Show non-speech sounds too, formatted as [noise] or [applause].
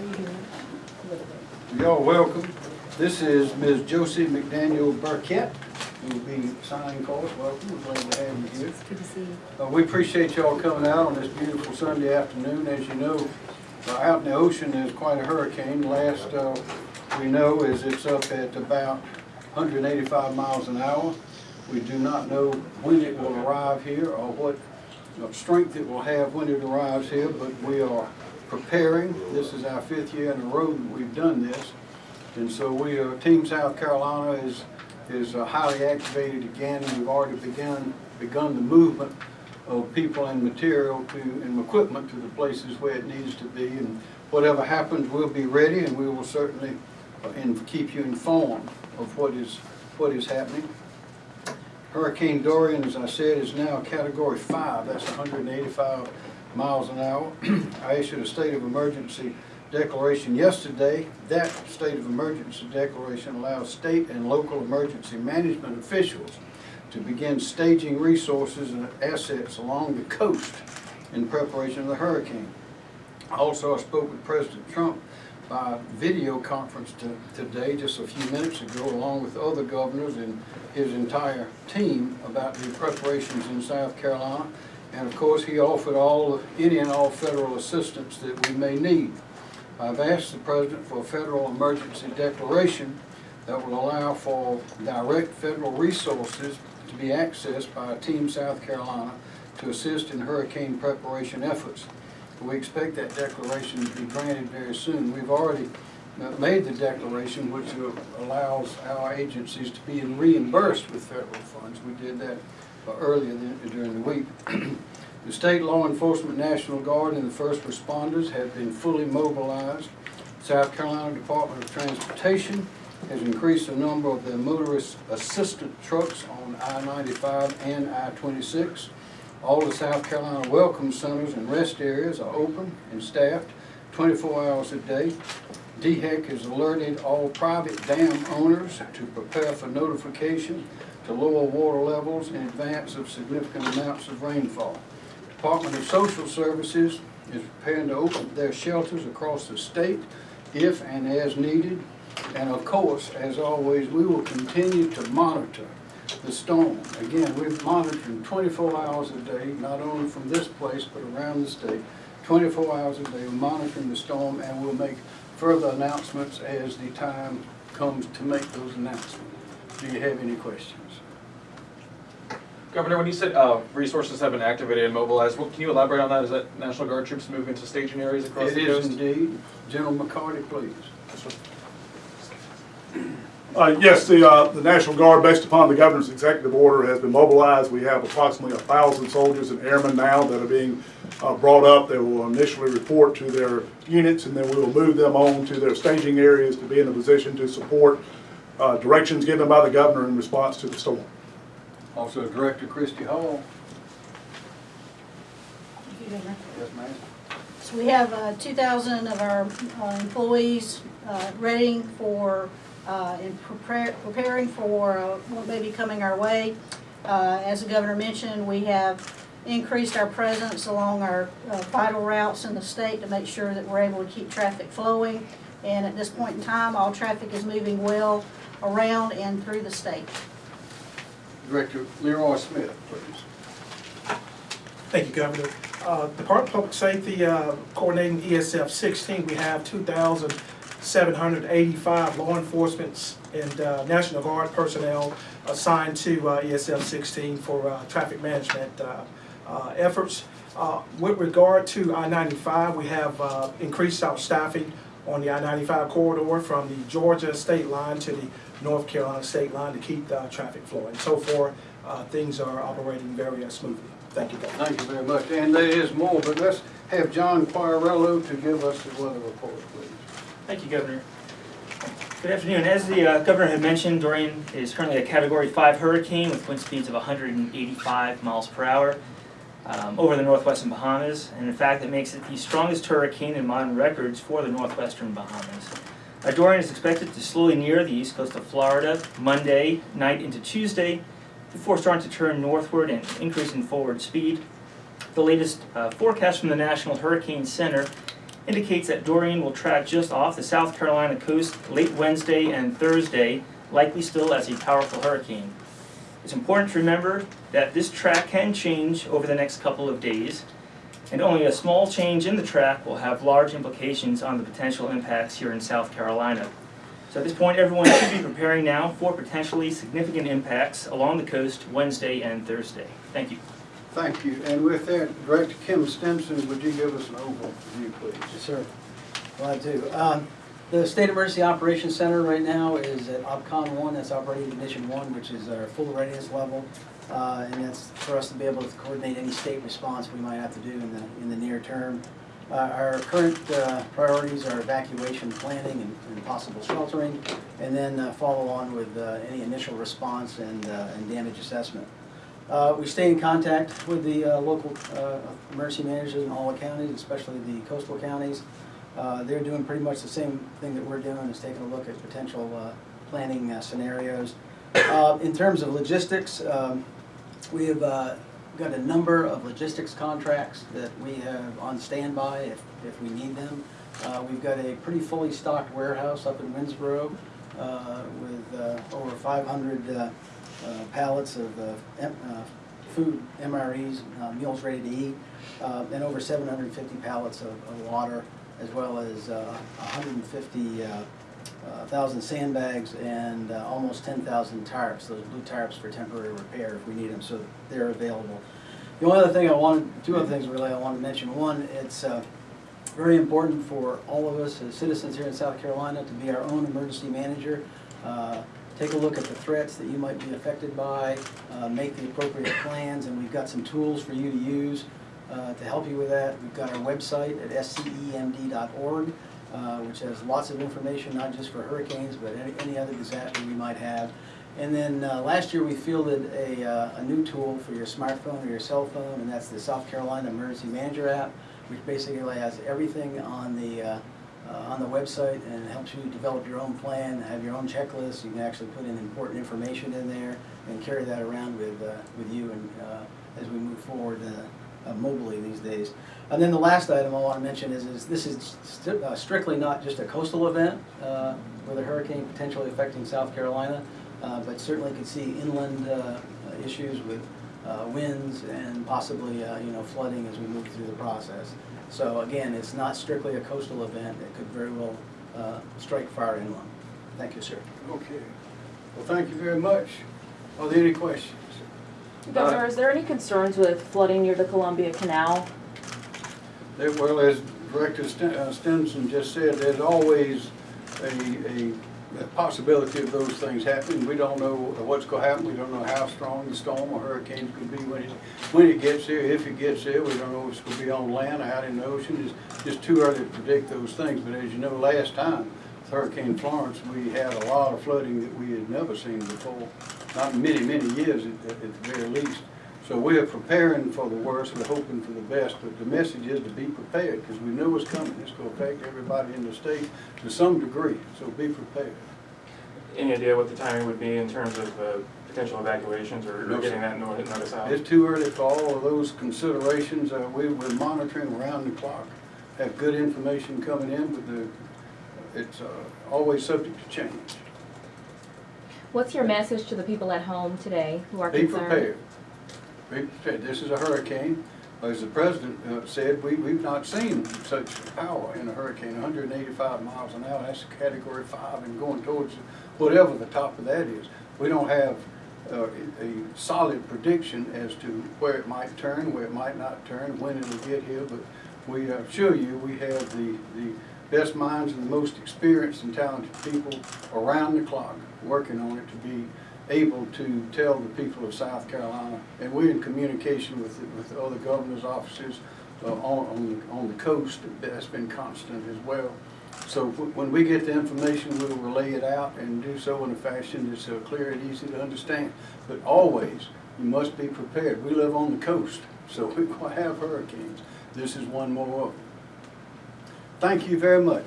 How you doing? Y'all welcome. This is Ms. Josie McDaniel Burkett, who will be signing for us. Welcome, we're glad to have you here. Good to see you. Uh, We appreciate y'all coming out on this beautiful Sunday afternoon. As you know, uh, out in the ocean, is quite a hurricane. Last uh, we know is it's up at about 185 miles an hour. We do not know when it will arrive here or what uh, strength it will have when it arrives here, but we are preparing. This is our fifth year in a row that we've done this. And so we are, Team South Carolina is, is uh, highly activated again. We've already begun, begun the movement of people and material to, and equipment to the places where it needs to be. And whatever happens, we'll be ready and we will certainly, uh, and keep you informed of what is, what is happening. Hurricane Dorian, as I said, is now category five, that's hundred and eighty-five miles an hour. [clears throat] I issued a state of emergency declaration yesterday. That state of emergency declaration allows state and local emergency management officials to begin staging resources and assets along the coast in preparation of the hurricane. Also, I spoke with President Trump by video conference to, today, just a few minutes ago, along with other governors and his entire team about the preparations in South Carolina. And of course, he offered all, any and all federal assistance that we may need. I've asked the President for a federal emergency declaration that will allow for direct federal resources to be accessed by Team South Carolina to assist in hurricane preparation efforts. We expect that declaration to be granted very soon. We've already uh, made the declaration, which allows our agencies to be reimbursed with federal funds. We did that uh, earlier during the week. [clears throat] The state law enforcement, National Guard, and the first responders have been fully mobilized. South Carolina Department of Transportation has increased the number of their motorist assistant trucks on I-95 and I-26. All the South Carolina welcome centers and rest areas are open and staffed 24 hours a day. DHEC has alerted all private dam owners to prepare for notification to lower water levels in advance of significant amounts of rainfall. Department of Social Services is preparing to open their shelters across the state if and as needed. And of course, as always, we will continue to monitor the storm. Again, we're monitoring 24 hours a day, not only from this place, but around the state. 24 hours a day, we're monitoring the storm, and we'll make further announcements as the time comes to make those announcements. Do you have any questions? Governor, when you said uh, resources have been activated and mobilized, what, can you elaborate on that? Is that National Guard troops moving to staging areas across It the is coast? indeed. General McCarty, please. Uh, Yes, the, uh, the National Guard, based upon the governor's executive order, has been mobilized. We have approximately a thousand soldiers and airmen now that are being uh, brought up. They will initially report to their units, and then we will move them on to their staging areas to be in a position to support uh, directions given by the governor in response to the storm. Also Director Christy Hall. You, Yes, ma'am. So we have uh, 2,000 of our uh, employees uh, ready for, uh, and prepare- preparing for uh, what may be coming our way. Uh, As the governor mentioned, we have increased our presence along our uh, vital routes in the state to make sure that we're able to keep traffic flowing. And at this point in time, all traffic is moving well around and through the state. Director Leroy Smith, please. Thank you, Governor. Uh, Department of Public Safety, uh, coordinating ESF sixteen, we have two thousand seven hundred eighty-five law enforcement and uh, National Guard personnel assigned to uh, ESF sixteen for uh, traffic management uh, uh, efforts. Uh, With regard to I-95, we have increased our staffing on the I-95 corridor from the Georgia state line to the North Carolina state line to keep the traffic flowing. So far, things are operating very smoothly. Thank you, Governor. Thank you very much. And there is more, but let's have John Quagliariello to give us the weather report, please. Thank you, Governor. Good afternoon. As the uh, Governor had mentioned, Dorian is currently a Category 5 hurricane with wind speeds of 185 miles per hour um, over the northwestern Bahamas. And in fact, it makes it the strongest hurricane in modern records for the northwestern Bahamas. Uh, Dorian is expected to slowly near the east coast of Florida Monday night into Tuesday before starting to turn northward and increase in forward speed. The latest uh, forecast from the National Hurricane Center indicates that Dorian will track just off the South Carolina coast late Wednesday and Thursday, likely still as a powerful hurricane. It's important to remember that this track can change over the next couple of days, and only a small change in the track will have large implications on the potential impacts here in South Carolina. So at this point, everyone should be preparing now for potentially significant impacts along the coast Wednesday and Thursday. Thank you. Thank you. And with that, Director Kim Stenson, would you give us an overview, please? Yes, sir. Glad to. Um, The State Emergency Operations Center right now is at OPCON one, that's Operating Condition one, which is our full readiness level. Uh, And that's for us to be able to coordinate any state response we might have to do in the, in the near term. Uh, Our current uh, priorities are evacuation planning and and possible sheltering, and then uh, follow on with uh, any initial response and, uh, and damage assessment. Uh, We stay in contact with the uh, local uh, emergency managers in all the counties, especially the coastal counties. Uh, They're doing pretty much the same thing that we're doing, is taking a look at potential uh, planning uh, scenarios. In terms of logistics, um, we have got a number of logistics contracts that we have on standby if, if we need them. We've got a pretty fully stocked warehouse up in Winnsboro with over 500 uh, pallets of uh, uh, food, MREs, uh, meals ready to eat, uh, and over 750 pallets of of water, as well as uh, 150 uh, uh, sandbags and almost 10,000 tarps, those blue tarps for temporary repair if we need them, so they're available. The only other thing I wanted, two other things really I wanted to mention. One, it's very important for all of us as citizens here in South Carolina to be our own emergency manager. Uh, Take a look at the threats that you might be affected by, uh, make the appropriate plans, and we've got some tools for you to use uh, to help you with that. We've got our website at scemd.org, uh, which has lots of information, not just for hurricanes, but any, any other disaster you might have. And then uh, last year, we fielded a, uh, a new tool for your smartphone or your cell phone, and that's the South Carolina Emergency Manager app, which basically has everything on the, uh, on the website and helps you develop your own plan, have your own checklist. You can actually put in important information in there and carry that around with, uh, with you and, uh, as we move forward uh, uh, mobily these days. And then the last item I want to mention is, is this is st- strictly not just a coastal event with a hurricane potentially affecting South Carolina, but certainly could see inland issues with winds and possibly, you know, flooding as we move through the process. So again, it's not strictly a coastal event, it could very well uh, strike far inland. Thank you, sir. Okay. Well, thank you very much. Are there any questions? Governor, is there any concerns with flooding near the Columbia Canal? There- Well, as Director Sten- uh, Stenson just said, there's always a, a a possibility of those things happening. We don't know what's gonna happen, we don't know how strong the storm or hurricane could be when it, when it gets here, if it gets here. We don't know if it's gonna be on land or out in the ocean. It's just too early to predict those things. But as you know, last time, with Hurricane Florence, we had a lot of flooding that we had never seen before. Not many, many years at, at the very least. So we are preparing for the worst, we're hoping for the best, but the message is to be prepared, because we know what's coming. It's gonna affect everybody in the state to some degree, so be prepared. Any idea what the timing would be in terms of uh, potential evacuations or or getting that nor- notice out? It's too early for all of those considerations. Uh, we, we're monitoring around the clock, have good information coming in, but the, it's, uh, always subject to change. What's your message to the people at home today who are Be concerned? prepared. Be prepared. This is a hurricane. As the president uh, said, we, we've not seen such power in a hurricane, hundred and eighty-five miles an hour. That's a category five and going towards whatever the top of that is. We don't have uh, a solid prediction as to where it might turn, where it might not turn, when it'll get here, but we assure you, we have the, the best minds and the most experienced and talented people around the clock working on it to be able to tell the people of South Carolina, and we're in communication with, with other governor's offices uh, on, on, the- on the coast, that's been constant as well. So when we get the information, we'll relay it out and do so in a fashion that's uh, clear and easy to understand. But always, you must be prepared. We live on the coast, so [laughs] we're gonna have hurricanes. This is one more of them. Thank you very much.